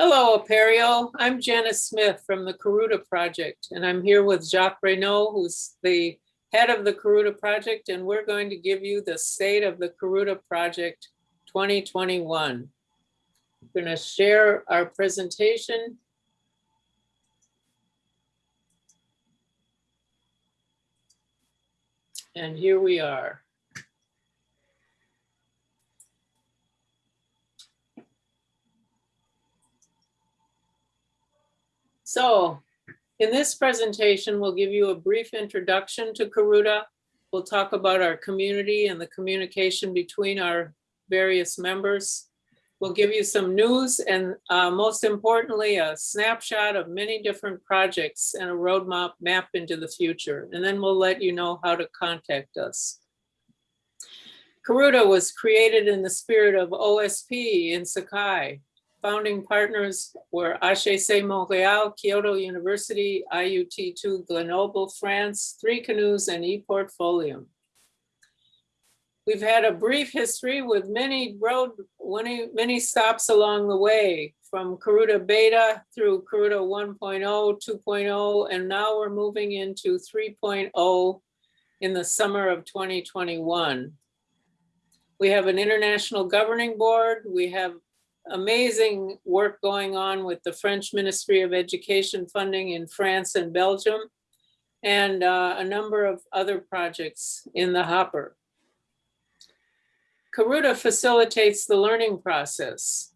Hello, Apereo. I'm Janice Smith from the Karuta Project, and I'm here with Jacques Raynauld, who's the head of the Karuta Project, and we're going to give you the state of the Karuta Project 2021. We're going to share our presentation. And here we are. So in this presentation, we'll give you a brief introduction to Karuta. We'll talk about our community and the communication between our various members. We'll give you some news and uh, most importantly, a snapshot of many different projects and a roadmap map into the future. And then we'll let you know how to contact us. Karuta was created in the spirit of OSP in Sakai, Founding partners were HEC Montreal, Kyoto University, IUT2 Grenoble, France, Three Canoes, and ePortfolio. We've had a brief history with many road, many, many stops along the way, from Karuta Beta through Karuta 1.0, 2.0, and now we're moving into 3.0 in the summer of 2021. We have an international governing board. We have amazing work going on with the French Ministry of Education funding in France and Belgium, and uh, a number of other projects in the hopper. Karuta facilitates the learning process.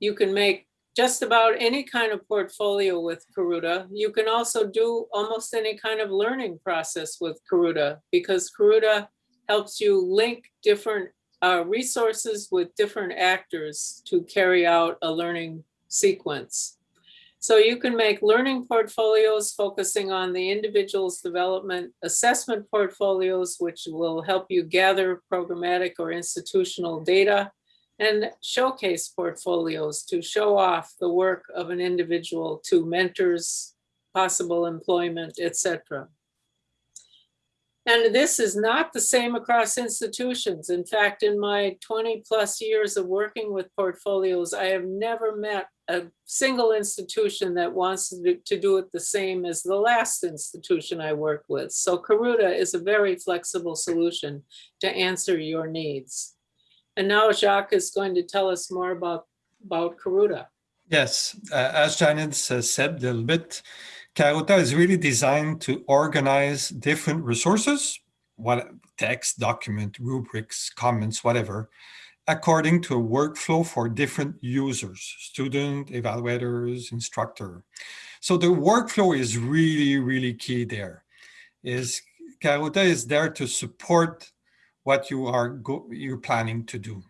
You can make just about any kind of portfolio with Karuta. You can also do almost any kind of learning process with Karuta because Karuta helps you link different uh, resources with different actors to carry out a learning sequence. So you can make learning portfolios focusing on the individual's development, assessment portfolios, which will help you gather programmatic or institutional data, and showcase portfolios to show off the work of an individual to mentors, possible employment, etc. And this is not the same across institutions. In fact, in my 20 plus years of working with portfolios, I have never met a single institution that wants to do, it the same as the last institution I worked with. So Karuta is a very flexible solution to answer your needs. And now Jacques is going to tell us more about, about Karuta. Yes, uh, as Janet uh, said a little bit, Karuta is really designed to organize different resources, what text, document, rubrics, comments, whatever, according to a workflow for different users, student, evaluators, instructor. So the workflow is really, really key there. Is Karuta is there to support what you are you're planning to do.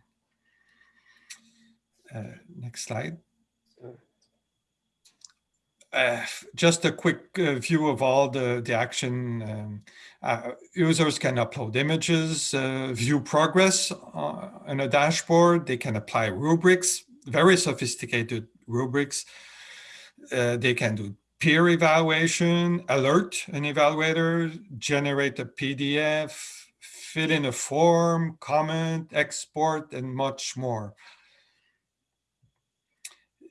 Uh, next slide. Uh, just a quick uh, view of all the, the action. Um, uh, users can upload images, uh, view progress on a dashboard. They can apply rubrics, very sophisticated rubrics. Uh, they can do peer evaluation, alert an evaluator, generate a PDF, fill in a form, comment, export, and much more.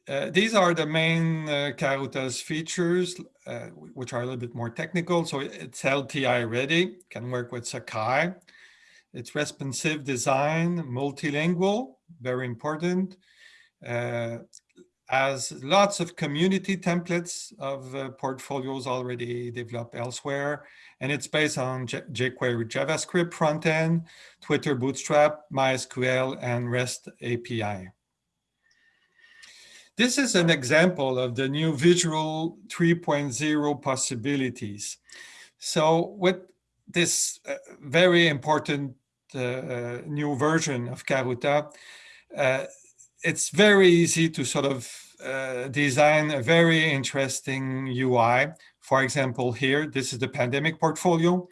Uh, these are the main uh, Karuta's features, uh, which are a little bit more technical. So it's LTI ready, can work with Sakai. It's responsive design, multilingual, very important. Uh, has lots of community templates of uh, portfolios already developed elsewhere. And it's based on J jQuery JavaScript frontend, Twitter Bootstrap, MySQL, and REST API. This is an example of the new Visual 3.0 possibilities. So with this uh, very important uh, uh, new version of Karuta, uh, it's very easy to sort of uh, design a very interesting UI. For example, here, this is the pandemic portfolio,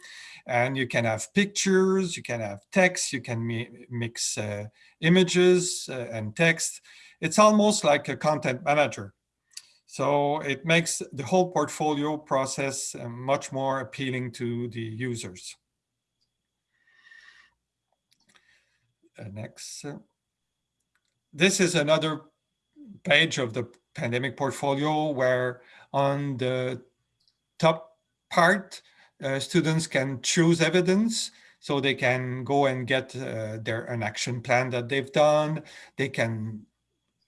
and you can have pictures, you can have text, you can mi mix uh, images and text it's almost like a content manager. So it makes the whole portfolio process uh, much more appealing to the users. Uh, next. This is another page of the pandemic portfolio where on the top part, uh, students can choose evidence so they can go and get uh, their an action plan that they've done. They can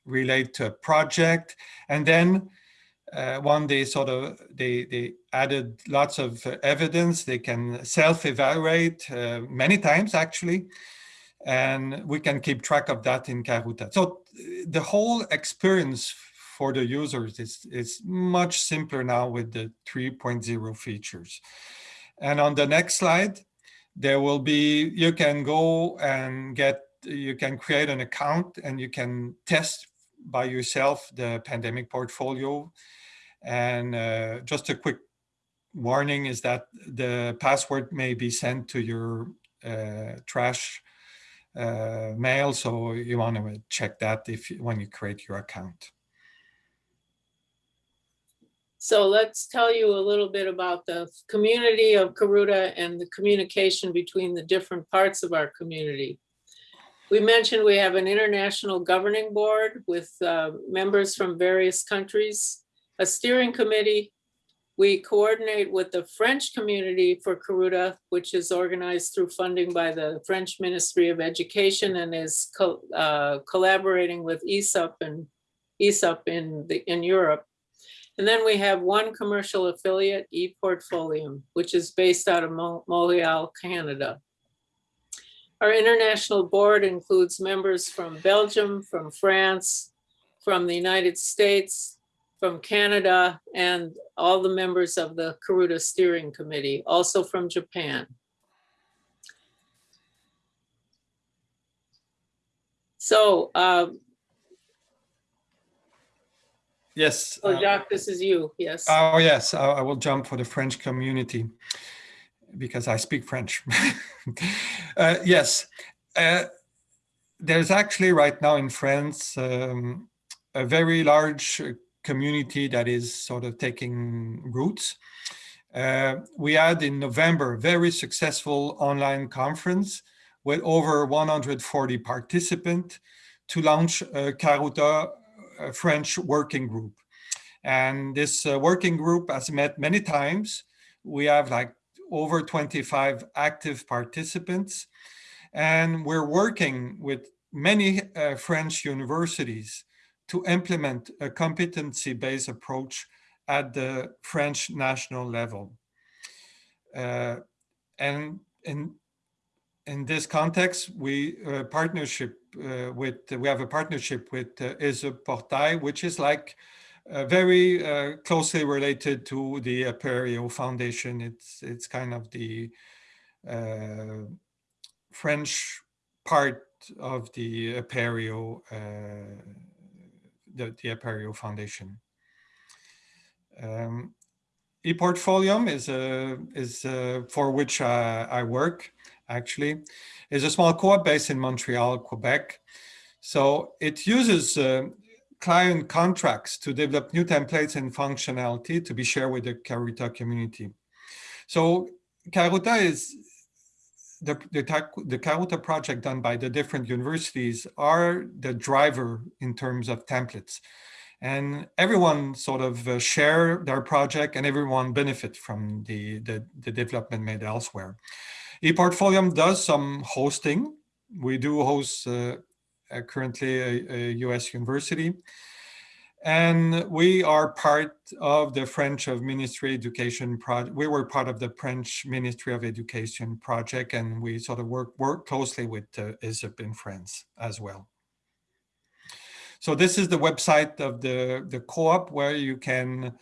relate to a project and then uh, one day sort of they they added lots of uh, evidence they can self-evaluate uh, many times actually and we can keep track of that in Karuta. So the whole experience for the users is, is much simpler now with the 3.0 features. And on the next slide, there will be, you can go and get, you can create an account and you can test by yourself the pandemic portfolio. And uh, just a quick warning is that the password may be sent to your uh, trash uh, mail. So you want to check that if when you create your account. So let's tell you a little bit about the community of Karuta and the communication between the different parts of our community. We mentioned we have an international governing board with uh, members from various countries, a steering committee, we coordinate with the French community for Karuta, which is organized through funding by the French Ministry of Education and is co uh, collaborating with ESUP and ESUP in, the, in Europe. And then we have one commercial affiliate, ePortfolium, which is based out of Montreal, Canada. Our international board includes members from Belgium, from France, from the United States, from Canada and all the members of the Karuta Steering Committee, also from Japan. So, um, yes. Oh, Jacques, this is you, yes. Oh, yes, I, I will jump for the French community because I speak French. uh, yes, uh, there's actually right now in France um, a very large community that is sort of taking roots. Uh, we had in November very successful online conference with over 140 participants to launch a Karuta a French working group. And this uh, working group has met many times. We have like over 25 active participants and we're working with many uh, French universities to implement a competency-based approach at the French national level. Uh, and in, in this context, we uh, partnership uh, with, we have a partnership with uh, ESUP Portail, which is like uh, very uh, closely related to the Apereo Foundation. It's, it's kind of the uh, French part of the Apereo the, the Apereo Foundation. Um, ePortfolium is a is a, for which uh, I work actually is a small co-op based in Montreal, Quebec. So it uses uh, client contracts to develop new templates and functionality to be shared with the Karuta community. So Karuta is the, the, the Karuta project done by the different universities are the driver in terms of templates. And everyone sort of uh, share their project and everyone benefit from the, the, the development made elsewhere. ePortfolium does some hosting. We do host uh, currently a, a US university. And we are part of the French of Ministry Education project. We were part of the French Ministry of Education project, and we sort of work, work closely with uh, ESUP in France as well. So this is the website of the, the co-op where you can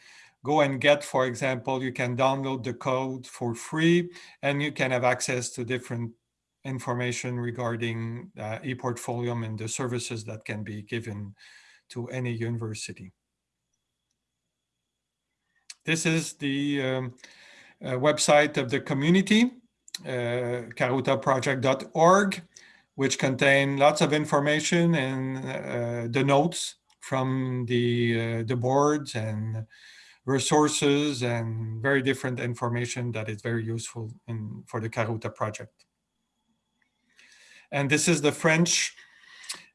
go and get, for example, you can download the code for free and you can have access to different information regarding uh, ePortfolium and the services that can be given to any university. This is the um, uh, website of the community, uh, karutaproject.org, which contain lots of information and uh, the notes from the, uh, the boards and resources and very different information that is very useful in, for the Karuta project. And this is the French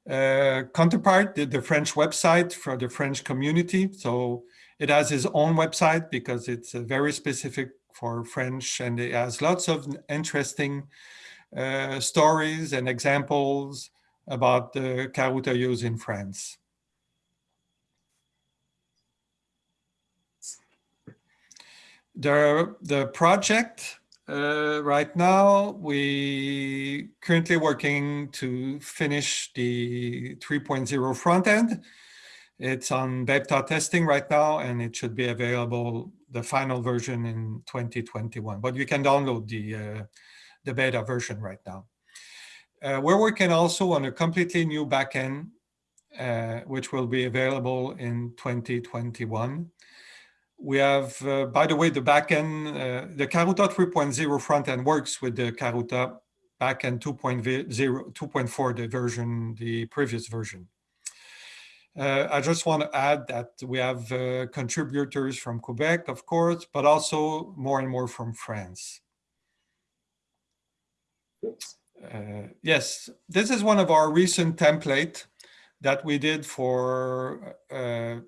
uh, counterpart, the, the French website for the French community. So it has its own website because it's uh, very specific for French and it has lots of interesting uh, stories and examples about the Karuta use in France. The, the project uh, right now, we currently working to finish the 3.0 front end. It's on beta testing right now, and it should be available, the final version in 2021. But you can download the, uh, the beta version right now. Uh, we're working also on a completely new backend, uh, which will be available in 2021 we have, uh, by the way, the backend, uh, the Karuta 3.0 front end works with the Karuta backend 2.0, 2.4, the version, the previous version. Uh, I just want to add that we have uh, contributors from Quebec, of course, but also more and more from France. Uh, yes, this is one of our recent template that we did for uh,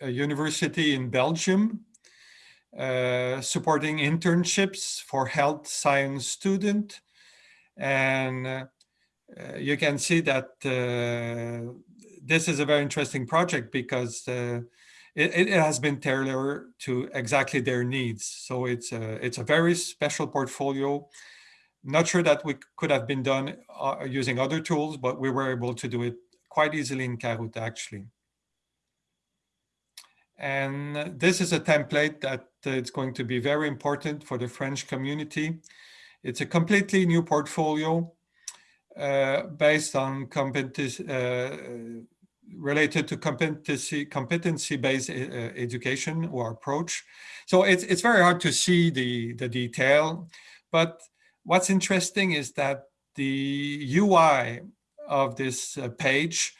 a university in Belgium, uh, supporting internships for health science student. And uh, you can see that uh, this is a very interesting project because uh, it, it, has been tailored to exactly their needs. So it's a, it's a very special portfolio. Not sure that we could have been done uh, using other tools, but we were able to do it quite easily in Karuta actually. And this is a template that it's going to be very important for the French community. It's a completely new portfolio uh, based on competency, uh, related to competency competency based uh, education or approach. So it's it's very hard to see the the detail, but what's interesting is that the UI of this uh, page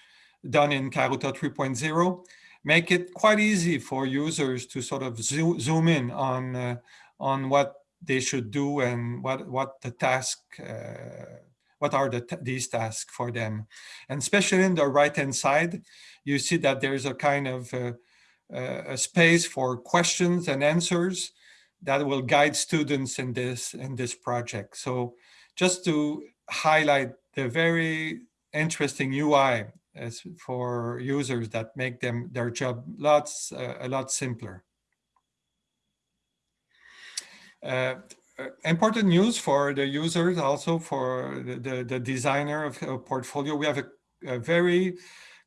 done in Karuta 3.0 make it quite easy for users to sort of zoom, zoom in on uh, on what they should do and what what the task uh, what are the these tasks for them. And especially in the right hand side you see that there's a kind of uh, uh, a space for questions and answers that will guide students in this in this project. So just to highlight the very interesting UI as for users that make them their job lots uh, a lot simpler. Uh, important news for the users, also for the, the, the designer of a portfolio. We have a, a very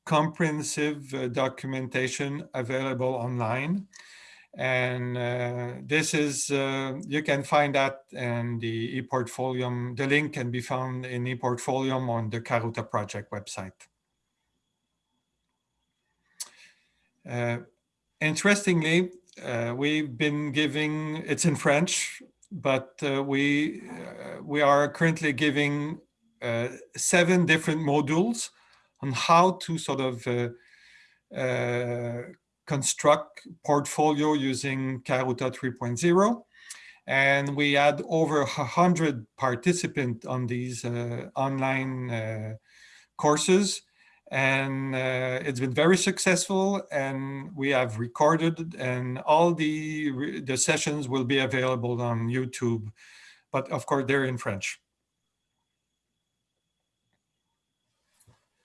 comprehensive uh, documentation available online. And uh, this is, uh, you can find that in the ePortfolio. The link can be found in ePortfolio on the Karuta project website. Uh, interestingly, uh, we've been giving, it's in French, but uh, we, we are currently giving seven different modules on how to sort of construct portfolio using Karuta 3.0. And we had over 100 participants on these uh, online uh, courses and uh, it's been very successful and we have recorded and all the the sessions will be available on YouTube but of course they're in French.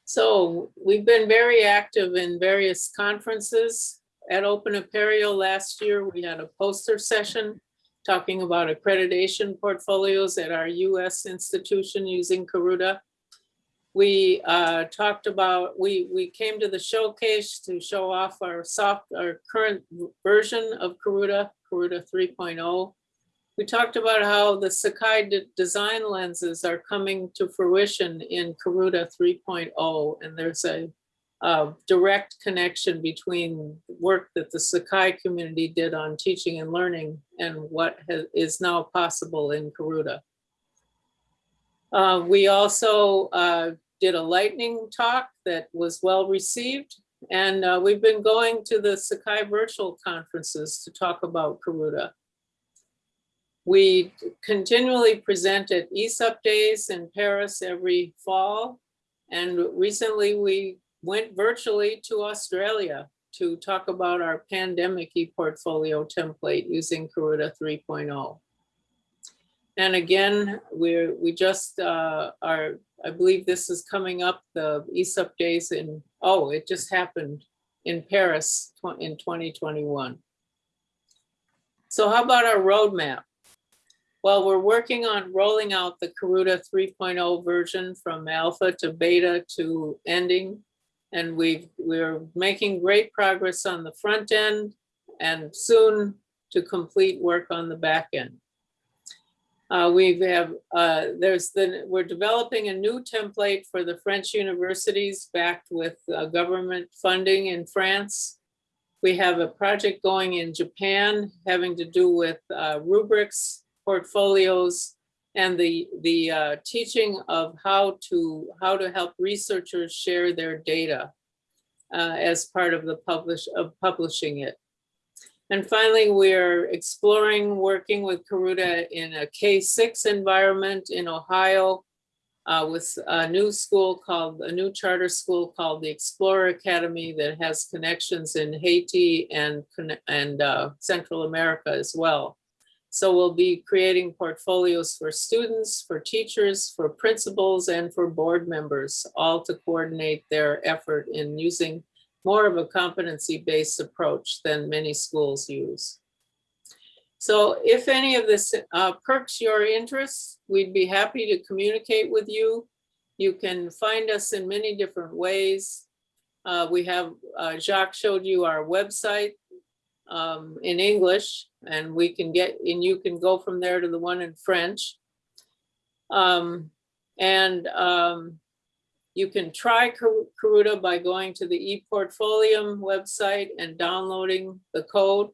So we've been very active in various conferences. At Open Apereo last year, we had a poster session talking about accreditation portfolios at our US institution using Karuta we uh, talked about, we, we came to the showcase to show off our soft, our current version of Karuta, Karuta 3.0. We talked about how the Sakai de design lenses are coming to fruition in Karuta 3.0, and there's a, a direct connection between work that the Sakai community did on teaching and learning and what is now possible in Karuta. Uh, we also uh, did a lightning talk that was well received. And uh, we've been going to the Sakai virtual conferences to talk about Karuta. We continually present at ESUP days in Paris every fall. And recently we went virtually to Australia to talk about our pandemic e-portfolio template using Karuta 3.0. And again, we're, we just uh, are, I believe this is coming up, the ESUP days in, oh, it just happened in Paris in 2021. So how about our roadmap? Well, we're working on rolling out the Karuta 3.0 version from alpha to beta to ending. And we've, we're making great progress on the front end and soon to complete work on the back end. Uh, we have, uh, there's the, we're developing a new template for the French universities backed with uh, government funding in France. We have a project going in Japan having to do with uh, rubrics, portfolios, and the, the uh, teaching of how to, how to help researchers share their data uh, as part of the publish, of publishing it. And finally, we're exploring working with Karuta in a K-6 environment in Ohio uh, with a new school called, a new charter school called the Explorer Academy that has connections in Haiti and, and uh, Central America as well. So we'll be creating portfolios for students, for teachers, for principals, and for board members, all to coordinate their effort in using more of a competency-based approach than many schools use. So if any of this uh, perks your interest, we'd be happy to communicate with you. You can find us in many different ways. Uh, we have, uh, Jacques showed you our website um, in English, and we can get, and you can go from there to the one in French. Um, and um, you can try Karu- Karuta by going to the ePortfolium website and downloading the code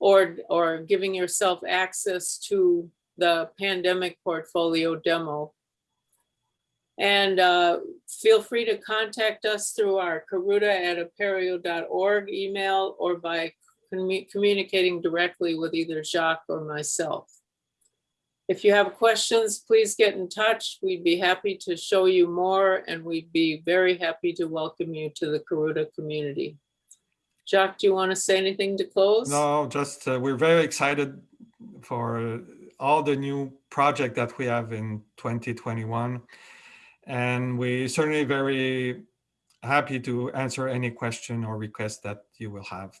or, or giving yourself access to the pandemic portfolio demo. And uh, feel free to contact us through our karuta@apereo.org email or by commu- communicating directly with either Jacques or myself. If you have questions, please get in touch. We'd be happy to show you more and we'd be very happy to welcome you to the Karuta community. Jack, do you want to say anything to close? No, just uh, we're very excited for uh, all the new project that we have in 2021. And we certainly very happy to answer any question or request that you will have.